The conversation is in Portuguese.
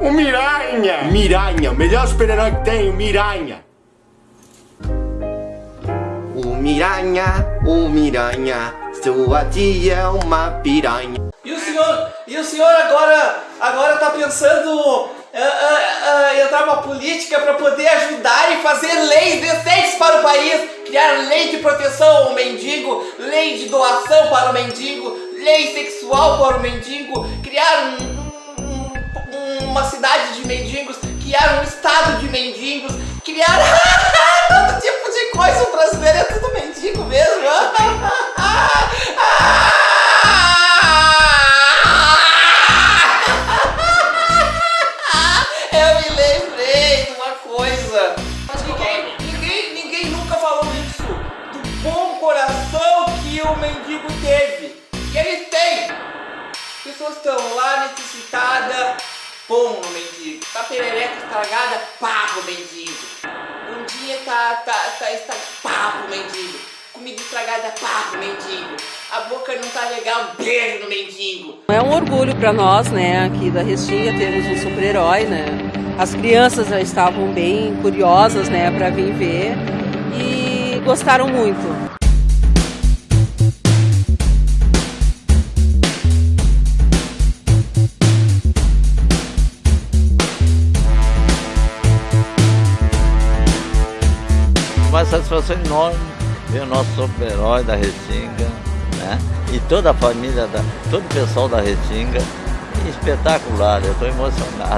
O Miranha! Miranha, o melhor super-herói que tem, o Miranha. O Miranha, o Miranha, sua tia é uma piranha. E o senhor, e o senhor agora, agora tá pensando ah, ah, ah, entrar numa política para poder ajudar e fazer leis decentes para o país, criar lei de proteção ao mendigo, lei de doação para o mendigo, lei sexual para o mendigo, criar um, uma cidade de mendigos, criar um estado de mendigos, criar todo tipo de coisa. O brasileiro é tudo mendigo mesmo. Eu me lembrei de uma coisa. Mas ninguém, ninguém, ninguém nunca falou isso. Do bom coração que o mendigo teve. E ele tem. Pessoas estão lá necessitadas. Pão no mendigo. Tá perereca estragada, pá pro mendigo. Bundinha tá, tá, tá estragada, pá pro mendigo. Comida estragada, pá pro mendigo. A boca não tá legal, beijo no mendigo. É um orgulho para nós, né, aqui da Restinga, termos um super-herói, né? As crianças já estavam bem curiosas, né, para vir ver e gostaram muito. Satisfação enorme ver o nosso super-herói da Restinga, né? E toda a família, da, todo o pessoal da Restinga. Espetacular, eu estou emocionado.